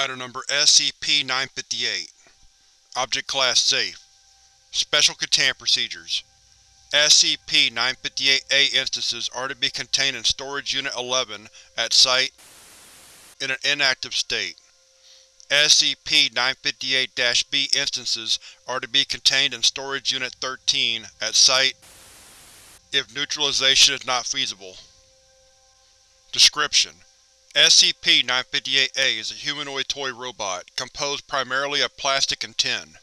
Item Number SCP-958 Object Class Safe Special Containment Procedures SCP-958-A instances are to be contained in Storage Unit 11 at Site in an inactive state. SCP-958-B instances are to be contained in Storage Unit 13 at Site if neutralization is not feasible. Description: SCP-958-A is a humanoid toy robot, composed primarily of plastic and tin.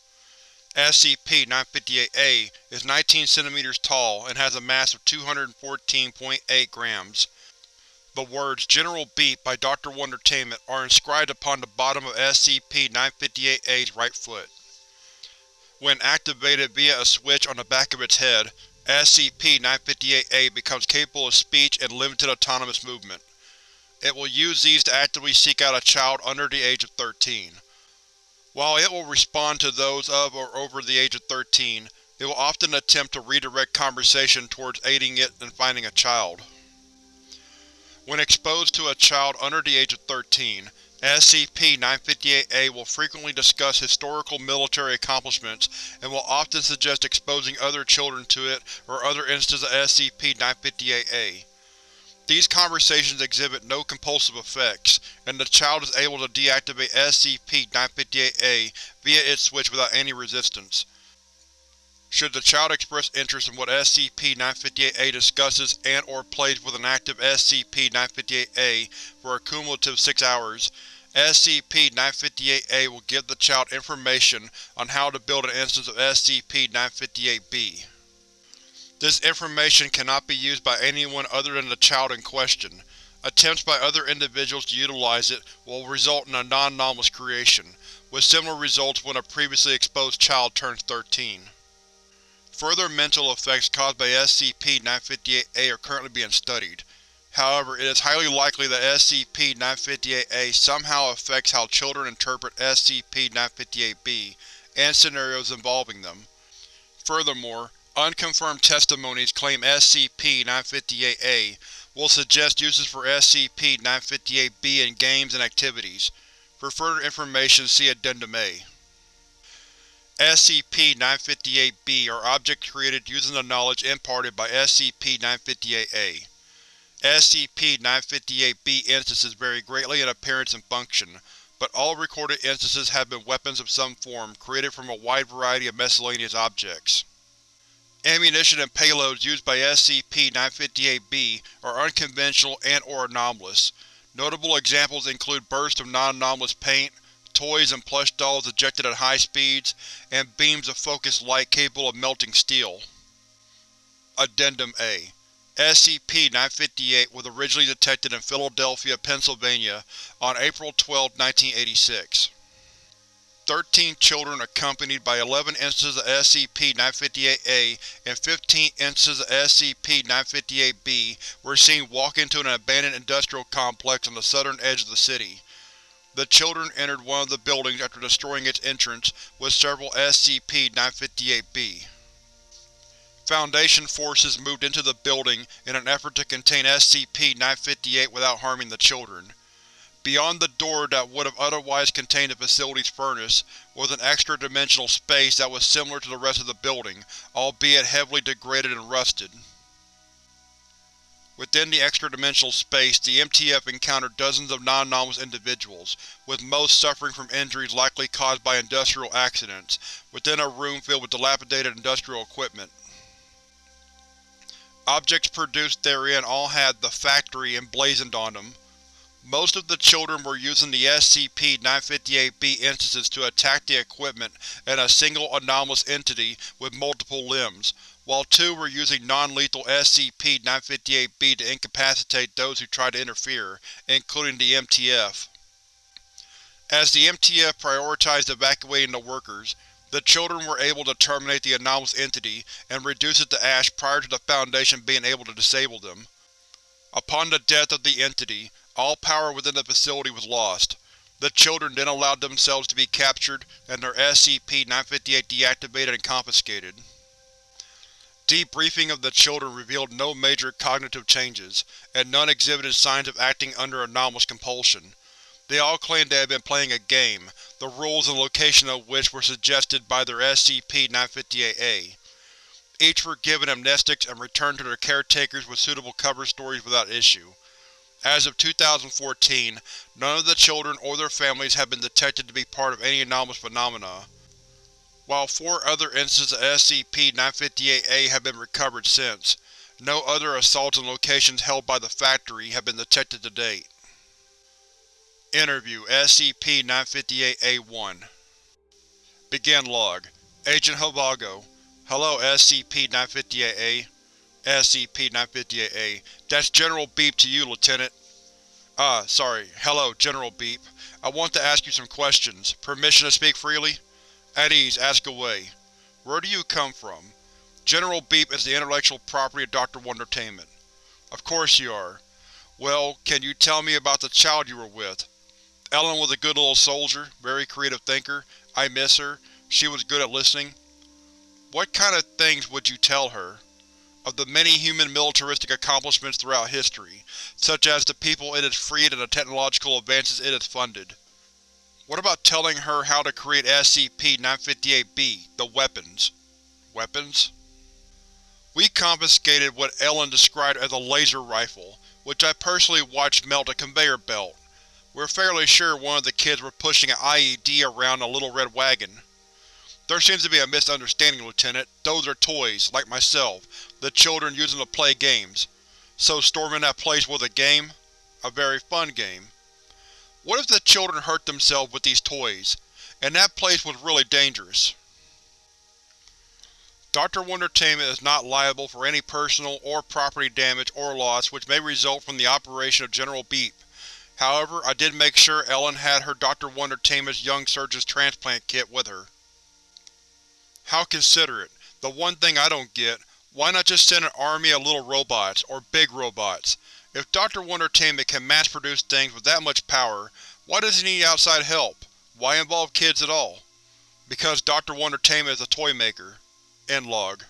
SCP-958-A is 19 cm tall and has a mass of 214.8 grams. The words General Beep by Dr. Wondertainment are inscribed upon the bottom of SCP-958-A's right foot. When activated via a switch on the back of its head, SCP-958-A becomes capable of speech and limited autonomous movement. It will use these to actively seek out a child under the age of 13. While it will respond to those of or over the age of 13, it will often attempt to redirect conversation towards aiding it in finding a child. When exposed to a child under the age of 13, SCP-958-A will frequently discuss historical military accomplishments and will often suggest exposing other children to it or other instances of SCP-958-A. These conversations exhibit no compulsive effects, and the child is able to deactivate SCP-958-A via its switch without any resistance. Should the child express interest in what SCP-958-A discusses and or plays with an active SCP-958-A for a cumulative six hours, SCP-958-A will give the child information on how to build an instance of SCP-958-B. This information cannot be used by anyone other than the child in question. Attempts by other individuals to utilize it will result in a non-anomalous creation, with similar results when a previously exposed child turns 13. Further mental effects caused by SCP-958-A are currently being studied. However, it is highly likely that SCP-958-A somehow affects how children interpret SCP-958-B and scenarios involving them. Furthermore, Unconfirmed testimonies claim SCP-958-A will suggest uses for SCP-958-B in games and activities. For further information see Addendum A. SCP-958-B are objects created using the knowledge imparted by SCP-958-A. SCP-958-B instances vary greatly in appearance and function, but all recorded instances have been weapons of some form created from a wide variety of miscellaneous objects. Ammunition and payloads used by SCP-958-B are unconventional and or anomalous. Notable examples include bursts of non-anomalous paint, toys and plush dolls ejected at high speeds, and beams of focused light capable of melting steel. Addendum A SCP-958 was originally detected in Philadelphia, Pennsylvania on April 12, 1986. Thirteen children accompanied by eleven instances of SCP-958-A and fifteen instances of SCP-958-B were seen walk into an abandoned industrial complex on the southern edge of the city. The children entered one of the buildings after destroying its entrance with several SCP-958-B. Foundation forces moved into the building in an effort to contain SCP-958 without harming the children. Beyond the door that would have otherwise contained the facility's furnace was an extra-dimensional space that was similar to the rest of the building, albeit heavily degraded and rusted. Within the extra-dimensional space, the MTF encountered dozens of non-anomalous individuals, with most suffering from injuries likely caused by industrial accidents, within a room filled with dilapidated industrial equipment. Objects produced therein all had the Factory emblazoned on them, most of the children were using the SCP-958-B instances to attack the equipment and a single anomalous entity with multiple limbs, while two were using non-lethal SCP-958-B to incapacitate those who tried to interfere, including the MTF. As the MTF prioritized evacuating the workers, the children were able to terminate the anomalous entity and reduce it to ash prior to the Foundation being able to disable them. Upon the death of the entity, all power within the facility was lost. The children then allowed themselves to be captured and their SCP-958 deactivated and confiscated. Debriefing of the children revealed no major cognitive changes, and none exhibited signs of acting under anomalous compulsion. They all claimed they had been playing a game, the rules and location of which were suggested by their SCP-958-A. Each were given amnestics and returned to their caretakers with suitable cover stories without issue. As of 2014, none of the children or their families have been detected to be part of any anomalous phenomena, while four other instances of SCP-958-A have been recovered since. No other assaults on locations held by the Factory have been detected to date. Interview SCP-958-A1 Begin Log Agent Hovago Hello SCP-958-A SCP-958-A That's General Beep to you, Lieutenant. Ah, sorry. Hello, General Beep. I want to ask you some questions. Permission to speak freely? At ease, ask away. Where do you come from? General Beep is the intellectual property of Dr. Wondertainment. Of course you are. Well, can you tell me about the child you were with? Ellen was a good little soldier, very creative thinker. I miss her. She was good at listening. What kind of things would you tell her? Of the many human militaristic accomplishments throughout history, such as the people it has freed and the technological advances it has funded. What about telling her how to create SCP-958-B, the weapons? Weapons? We confiscated what Ellen described as a laser rifle, which I personally watched melt a conveyor belt. We're fairly sure one of the kids were pushing an IED around a little red wagon. There seems to be a misunderstanding, Lieutenant. Those are toys, like myself. The children use them to play games. So storming that place was a game? A very fun game. What if the children hurt themselves with these toys, and that place was really dangerous? Dr. Wondertainment is not liable for any personal or property damage or loss which may result from the operation of General Beep. However, I did make sure Ellen had her Dr. Wondertainment's Young Surgeon's transplant kit with her. How considerate. The one thing I don't get, why not just send an army of little robots, or big robots? If Dr. Wondertainment can mass-produce things with that much power, why does he need outside help? Why involve kids at all? Because Dr. Wondertainment is a toy maker. End log.